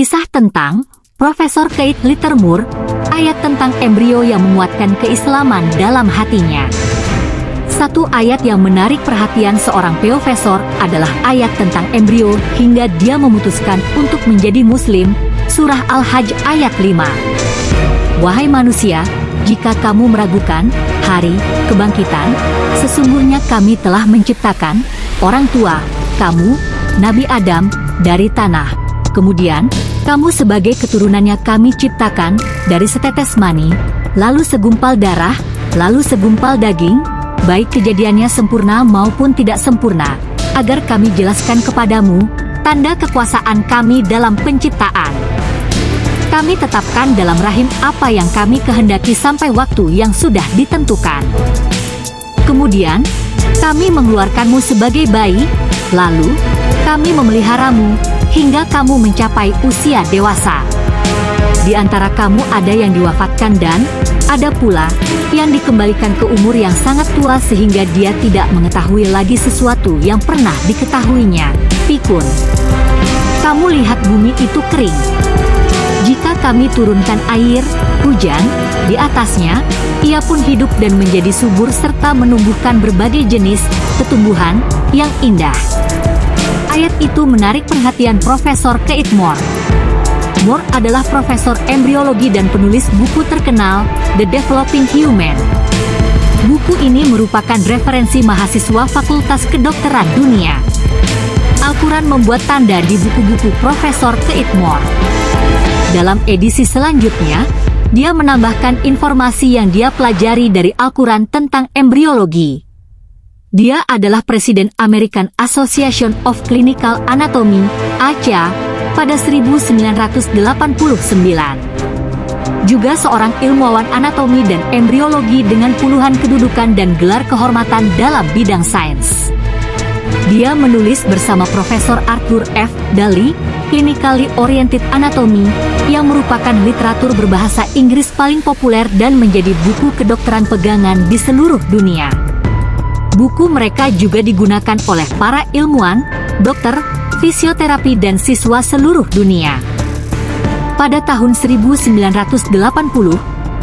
Kisah tentang Profesor Kate Littermore, ayat tentang embrio yang menguatkan keislaman dalam hatinya. Satu ayat yang menarik perhatian seorang profesor adalah ayat tentang embrio hingga dia memutuskan untuk menjadi muslim, surah Al-Hajj ayat 5. Wahai manusia, jika kamu meragukan hari kebangkitan, sesungguhnya kami telah menciptakan orang tua, kamu, Nabi Adam, dari tanah. Kemudian, kamu sebagai keturunannya kami ciptakan dari setetes mani, lalu segumpal darah, lalu segumpal daging, baik kejadiannya sempurna maupun tidak sempurna, agar kami jelaskan kepadamu tanda kekuasaan kami dalam penciptaan. Kami tetapkan dalam rahim apa yang kami kehendaki sampai waktu yang sudah ditentukan. Kemudian, kami mengeluarkanmu sebagai bayi, lalu kami memeliharamu hingga kamu mencapai usia dewasa. Di antara kamu ada yang diwafatkan dan ada pula yang dikembalikan ke umur yang sangat tua sehingga dia tidak mengetahui lagi sesuatu yang pernah diketahuinya. Pikun. Kamu lihat bumi itu kering. Jika kami turunkan air, hujan, di atasnya, ia pun hidup dan menjadi subur serta menumbuhkan berbagai jenis tumbuhan yang indah. Ayat itu menarik perhatian Profesor Kate Moore. Moore adalah profesor embriologi dan penulis buku terkenal The Developing Human. Buku ini merupakan referensi mahasiswa Fakultas Kedokteran Dunia. Al-Quran membuat tanda di buku-buku Profesor Kate Moore. Dalam edisi selanjutnya, dia menambahkan informasi yang dia pelajari dari Al-Quran tentang embriologi. Dia adalah Presiden American Association of Clinical Anatomy, ACA, pada 1989. Juga seorang ilmuwan anatomi dan embriologi dengan puluhan kedudukan dan gelar kehormatan dalam bidang sains. Dia menulis bersama Profesor Arthur F. Daly, Clinically Oriented Anatomy, yang merupakan literatur berbahasa Inggris paling populer dan menjadi buku kedokteran pegangan di seluruh dunia. Buku mereka juga digunakan oleh para ilmuwan, dokter, fisioterapi dan siswa seluruh dunia. Pada tahun 1980,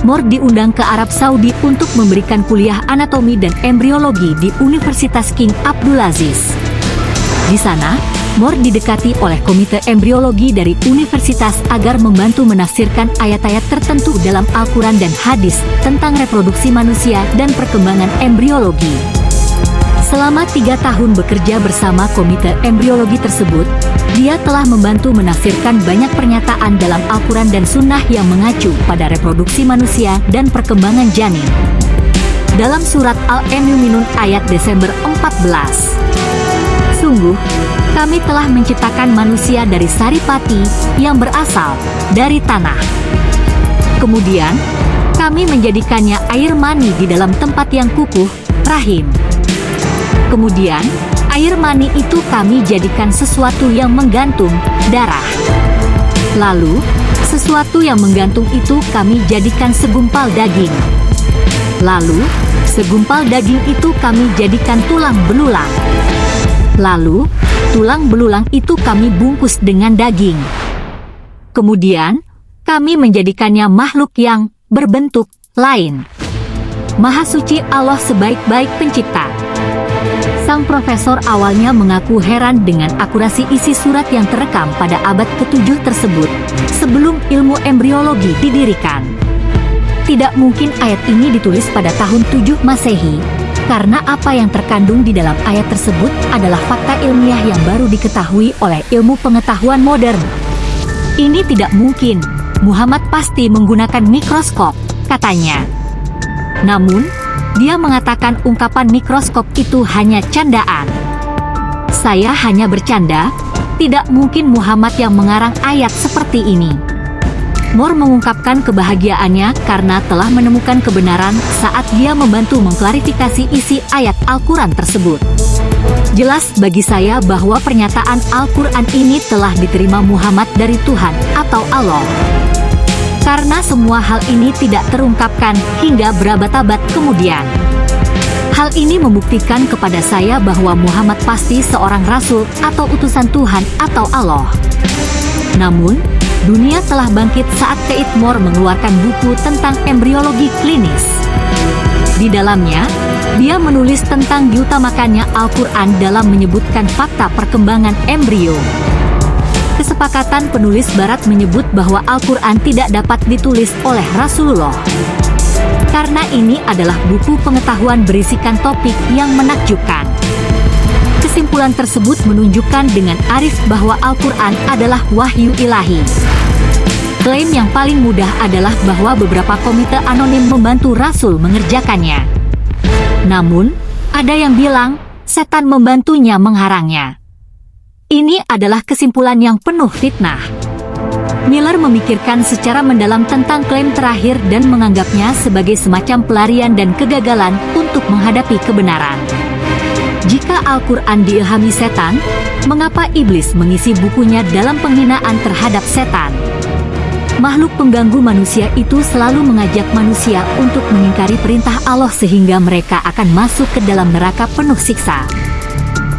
Moore diundang ke Arab Saudi untuk memberikan kuliah anatomi dan embriologi di Universitas King Abdulaziz. Di sana, Moore didekati oleh Komite Embriologi dari universitas agar membantu menafsirkan ayat-ayat tertentu dalam Al-Quran dan hadis tentang reproduksi manusia dan perkembangan embriologi. Selama tiga tahun bekerja bersama Komite Embriologi tersebut, dia telah membantu menafsirkan banyak pernyataan dalam Al-Quran dan Sunnah yang mengacu pada reproduksi manusia dan perkembangan janin. Dalam surat Al-Mu'minun ayat Desember 14. Sungguh, kami telah menciptakan manusia dari saripati yang berasal dari tanah. Kemudian, kami menjadikannya air mani di dalam tempat yang kukuh, rahim. Kemudian, air mani itu kami jadikan sesuatu yang menggantung, darah. Lalu, sesuatu yang menggantung itu kami jadikan segumpal daging. Lalu, segumpal daging itu kami jadikan tulang belulang. Lalu, tulang belulang itu kami bungkus dengan daging. Kemudian, kami menjadikannya makhluk yang berbentuk lain. Maha suci Allah sebaik-baik pencipta. Sang profesor awalnya mengaku heran dengan akurasi isi surat yang terekam pada abad ke-7 tersebut, sebelum ilmu embriologi didirikan. Tidak mungkin ayat ini ditulis pada tahun 7 Masehi, karena apa yang terkandung di dalam ayat tersebut adalah fakta ilmiah yang baru diketahui oleh ilmu pengetahuan modern. Ini tidak mungkin, Muhammad pasti menggunakan mikroskop, katanya. Namun, dia mengatakan ungkapan mikroskop itu hanya candaan. Saya hanya bercanda, tidak mungkin Muhammad yang mengarang ayat seperti ini. Moore mengungkapkan kebahagiaannya karena telah menemukan kebenaran saat dia membantu mengklarifikasi isi ayat Al-Quran tersebut. Jelas bagi saya bahwa pernyataan Al-Quran ini telah diterima Muhammad dari Tuhan atau Allah karena semua hal ini tidak terungkapkan hingga berabad-abad kemudian. Hal ini membuktikan kepada saya bahwa Muhammad pasti seorang rasul atau utusan Tuhan atau Allah. Namun, dunia telah bangkit saat Keith Moore mengeluarkan buku tentang embriologi klinis. Di dalamnya, dia menulis tentang diutamakannya Al-Quran dalam menyebutkan fakta perkembangan embrio. Kesepakatan penulis barat menyebut bahwa Al-Quran tidak dapat ditulis oleh Rasulullah. Karena ini adalah buku pengetahuan berisikan topik yang menakjubkan. Kesimpulan tersebut menunjukkan dengan arif bahwa Al-Quran adalah wahyu ilahi. Klaim yang paling mudah adalah bahwa beberapa komite anonim membantu Rasul mengerjakannya. Namun, ada yang bilang, setan membantunya mengharangnya. Ini adalah kesimpulan yang penuh fitnah. Miller memikirkan secara mendalam tentang klaim terakhir dan menganggapnya sebagai semacam pelarian dan kegagalan untuk menghadapi kebenaran. Jika Al-Quran diilhami setan, mengapa iblis mengisi bukunya dalam penghinaan terhadap setan? Makhluk pengganggu manusia itu selalu mengajak manusia untuk mengingkari perintah Allah sehingga mereka akan masuk ke dalam neraka penuh siksa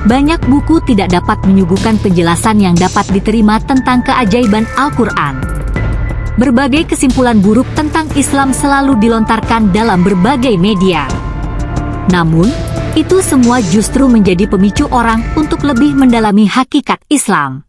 banyak buku tidak dapat menyuguhkan penjelasan yang dapat diterima tentang keajaiban Al-Quran. Berbagai kesimpulan buruk tentang Islam selalu dilontarkan dalam berbagai media. Namun, itu semua justru menjadi pemicu orang untuk lebih mendalami hakikat Islam.